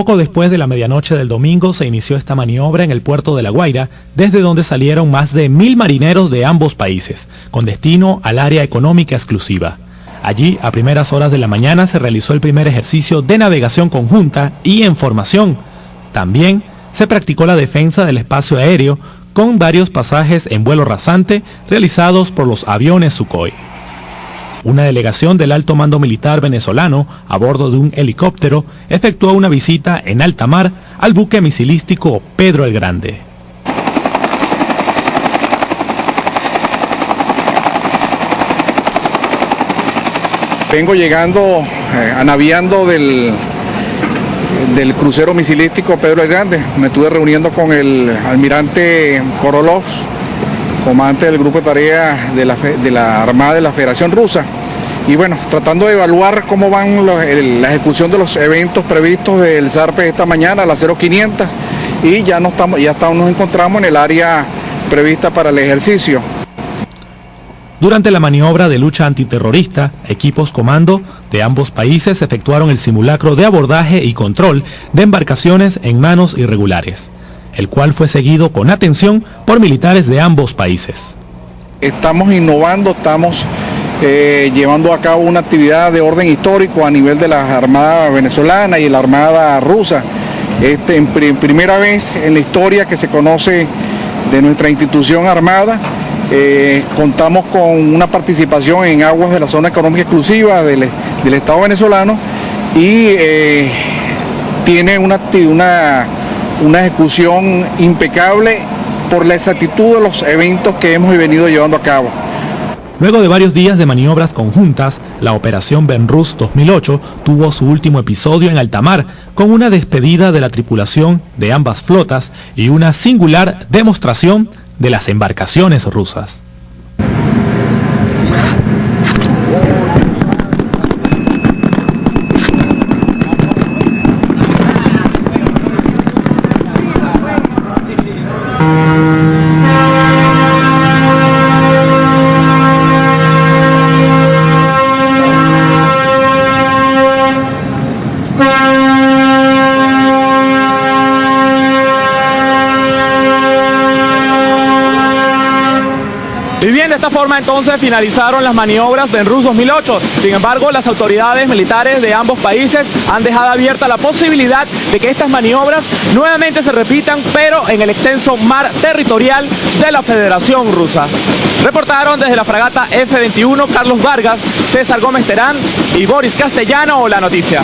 Poco después de la medianoche del domingo se inició esta maniobra en el puerto de La Guaira, desde donde salieron más de mil marineros de ambos países, con destino al área económica exclusiva. Allí, a primeras horas de la mañana, se realizó el primer ejercicio de navegación conjunta y en formación. También se practicó la defensa del espacio aéreo, con varios pasajes en vuelo rasante realizados por los aviones Sukhoi. Una delegación del alto mando militar venezolano, a bordo de un helicóptero, efectuó una visita en alta mar al buque misilístico Pedro el Grande. Vengo llegando, eh, anaviando del, del crucero misilístico Pedro el Grande. Me estuve reuniendo con el almirante Korolov, comandante del grupo de tareas de la, de la Armada de la Federación Rusa. Y bueno, tratando de evaluar cómo van la ejecución de los eventos previstos del ZARPE esta mañana a las 0500 y ya, no estamos, ya estamos, nos encontramos en el área prevista para el ejercicio. Durante la maniobra de lucha antiterrorista, equipos comando de ambos países efectuaron el simulacro de abordaje y control de embarcaciones en manos irregulares, el cual fue seguido con atención por militares de ambos países. Estamos innovando, estamos eh, llevando a cabo una actividad de orden histórico a nivel de la Armada venezolana y la Armada rusa. Este, en primera vez en la historia que se conoce de nuestra institución armada, eh, contamos con una participación en aguas de la zona económica exclusiva del, Estado venezolano y eh, tiene una, una, una ejecución impecable por la exactitud de los eventos que hemos venido llevando a cabo. Luego de varios días de maniobras conjuntas, la Operación Benrus 2008 tuvo su último episodio en alta mar, con una despedida de la tripulación de ambas flotas y una singular demostración de las embarcaciones rusas. Forma entonces finalizaron las maniobras de Rus 2008. Sin embargo, las autoridades militares de ambos países han dejado abierta la posibilidad de que estas maniobras nuevamente se repitan, pero en el extenso mar territorial de la Federación Rusa. Reportaron desde la fragata F-21 Carlos Vargas, César Gómez Terán y Boris Castellano la noticia.